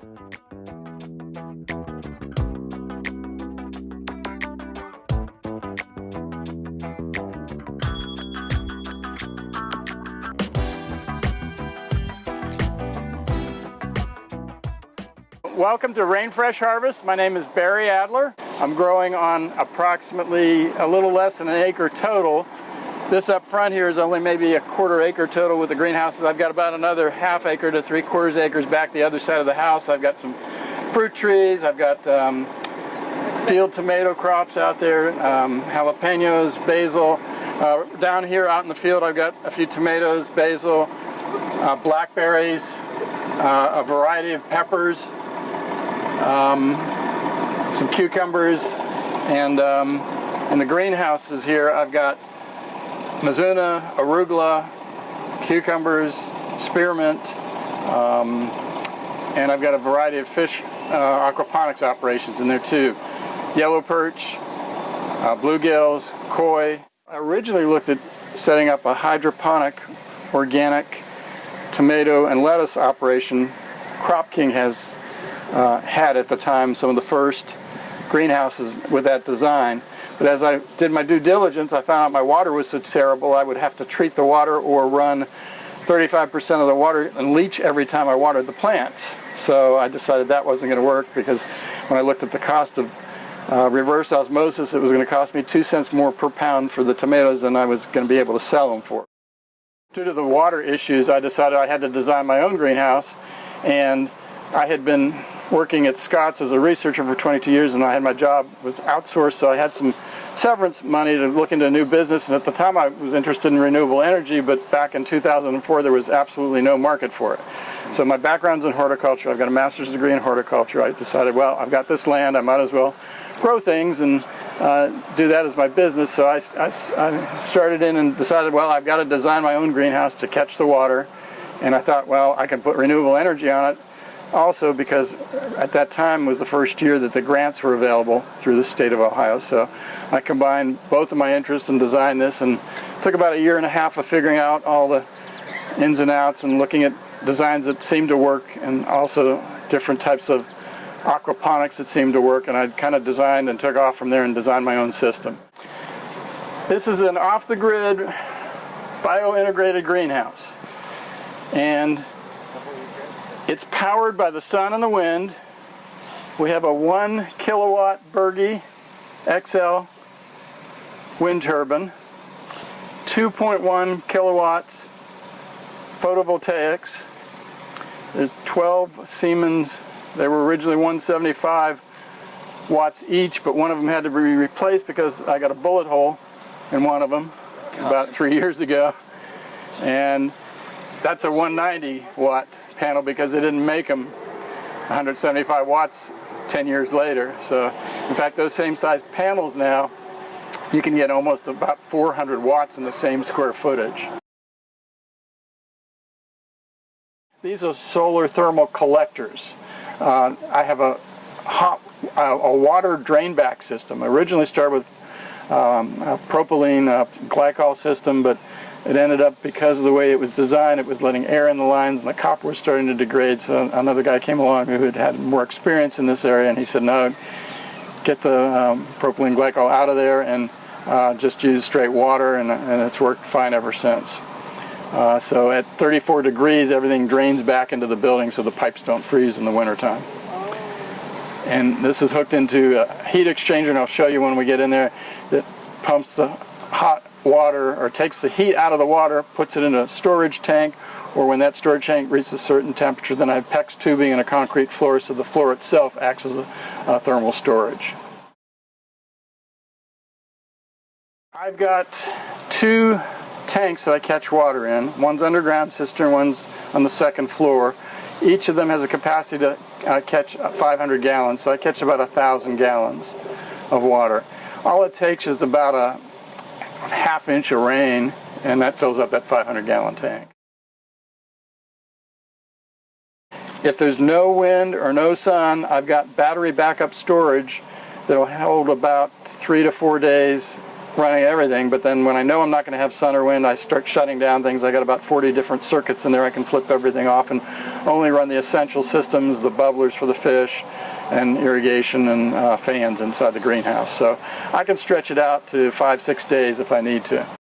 Welcome to Rain Fresh Harvest. My name is Barry Adler. I'm growing on approximately a little less than an acre total. This up front here is only maybe a quarter acre total with the greenhouses. I've got about another half acre to three quarters acres back the other side of the house. I've got some fruit trees. I've got um, field tomato crops out there, um, jalapenos, basil. Uh, down here out in the field I've got a few tomatoes, basil, uh, blackberries, uh, a variety of peppers, um, some cucumbers, and um, in the greenhouses here I've got mizuna, arugula, cucumbers, spearmint, um, and I've got a variety of fish uh, aquaponics operations in there too. Yellow perch, uh, bluegills, koi. I originally looked at setting up a hydroponic organic tomato and lettuce operation. Crop King has uh, had at the time some of the first greenhouses with that design. But as I did my due diligence, I found out my water was so terrible I would have to treat the water or run 35% of the water and leach every time I watered the plants. So I decided that wasn't going to work because when I looked at the cost of uh, reverse osmosis, it was going to cost me two cents more per pound for the tomatoes than I was going to be able to sell them for. Due to the water issues, I decided I had to design my own greenhouse and I had been working at Scott's as a researcher for 22 years and I had my job was outsourced so I had some severance money to look into a new business. And at the time I was interested in renewable energy but back in 2004 there was absolutely no market for it. So my background's in horticulture, I've got a master's degree in horticulture. I decided well I've got this land. I might as well grow things and uh, do that as my business. So I, I, I started in and decided well I've got to design my own greenhouse to catch the water. And I thought well I can put renewable energy on it also because at that time was the first year that the grants were available through the state of Ohio. So I combined both of my interests and designed this and took about a year and a half of figuring out all the ins and outs and looking at designs that seemed to work and also different types of aquaponics that seemed to work and I kind of designed and took off from there and designed my own system. This is an off-the-grid bio-integrated greenhouse and it's powered by the sun and the wind. We have a one kilowatt Bergey XL wind turbine, 2.1 kilowatts photovoltaics. There's 12 Siemens. They were originally 175 watts each, but one of them had to be replaced because I got a bullet hole in one of them about three years ago. And that's a 190 watt panel because they didn't make them 175 watts 10 years later. So in fact those same size panels now you can get almost about 400 watts in the same square footage. These are solar thermal collectors. Uh, I have a hot uh, a water drain back system. I originally started with um, a propylene uh, glycol system, but it ended up, because of the way it was designed, it was letting air in the lines and the copper was starting to degrade. So another guy came along who had had more experience in this area and he said, no, get the um, propylene glycol out of there and uh, just use straight water and, and, it's worked fine ever since. Uh, so at 34 degrees, everything drains back into the building so the pipes don't freeze in the wintertime. And this is hooked into a heat exchanger, and I'll show you when we get in there, that pumps the hot water or takes the heat out of the water, puts it in a storage tank, or when that storage tank reaches a certain temperature, then I have PEX tubing and a concrete floor, so the floor itself acts as a, a thermal storage. I've got two tanks that I catch water in. One's underground cistern, one's on the second floor. Each of them has a capacity to uh, catch 500 gallons, so I catch about a thousand gallons of water. All it takes is about a half inch of rain and that fills up that 500 gallon tank. If there's no wind or no sun, I've got battery backup storage that'll hold about three to four days running everything, but then when I know I'm not going to have sun or wind, I start shutting down things. I got about 40 different circuits in there. I can flip everything off and only run the essential systems, the bubblers for the fish, and irrigation and uh, fans inside the greenhouse. So I can stretch it out to five, six days if I need to.